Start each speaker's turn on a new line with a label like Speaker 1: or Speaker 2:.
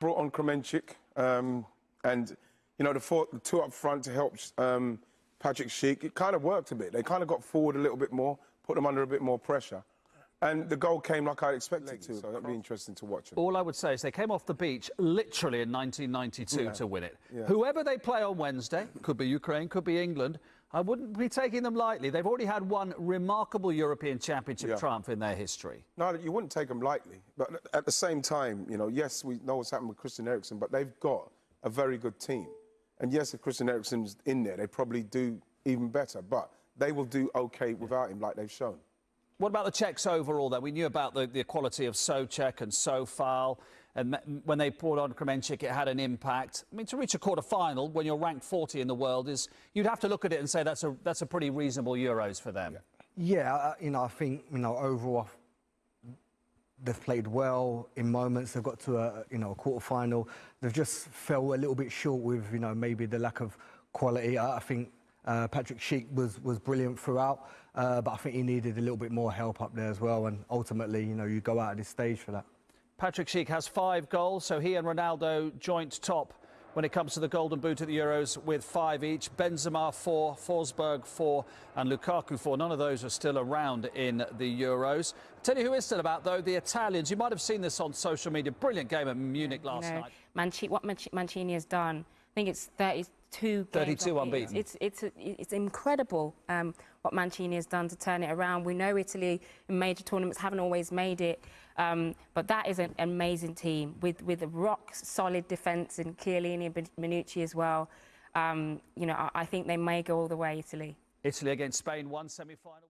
Speaker 1: Krmenčík, um, and you know the, four, the two up front to help um, Patrick Schick. It kind of worked a bit. They kind of got forward a little bit more, put them under a bit more pressure. And the goal came like I expected to, so that'll be interesting to watch. It.
Speaker 2: All I would say is they came off the beach literally in 1992
Speaker 1: Yeah.
Speaker 2: to win it.
Speaker 1: Yeah.
Speaker 2: Whoever they play on Wednesday, could be Ukraine, could be England, I wouldn't be taking them lightly. They've already had one remarkable European Championship
Speaker 1: Yeah.
Speaker 2: triumph in their history.
Speaker 1: No, you wouldn't take them lightly. But at the same time, you know, yes, we know what's happened with Christian Eriksen, but they've got a very good team. And yes, if Christian Eriksen's in there, they probably do even better. But they will do okay without him, like they've shown.
Speaker 2: What about the Czechs overall, though? We knew about the, the quality of Souček and Sofal, and when they poured on Krmenčík, it had an impact. I mean, to reach a quarter final when you're ranked 40 in the world is you'd have to look at it and say that's a that's a pretty reasonable Euros for them.
Speaker 3: Yeah, uh, you know, I think you know overall they've played well in moments. They've got to a you know a quarter final. They've just fell a little bit short with you know maybe the lack of quality. I, I think uh, Patrick Schick was was brilliant throughout, uh, but I think he needed a little bit more help up there as well. And ultimately, you know, you go out of this stage for that.
Speaker 2: Patrick Schick has five goals, so he and Ronaldo joint top when it comes to the Golden Boot at the Euros with five each. Benzema four, Forsberg four, and Lukaku four. None of those are still around in the Euros. Tell you who is still about though, the Italians. You might have seen this on social media. Brilliant game at Munich last
Speaker 4: know,
Speaker 2: night.
Speaker 4: Manci- what Manci- Mancini has done, I think it's 32 games
Speaker 2: 32
Speaker 4: unbeaten. It's, it's, it's, it's incredible um, what Mancini has done to turn it around. We know Italy in major tournaments haven't always made it, um, but that is an amazing team with, with a rock solid defence and Chiellini and Bonucci as well. Um, you know, I, I think they may go all the way, Italy.
Speaker 2: Italy against Spain, one semi-final.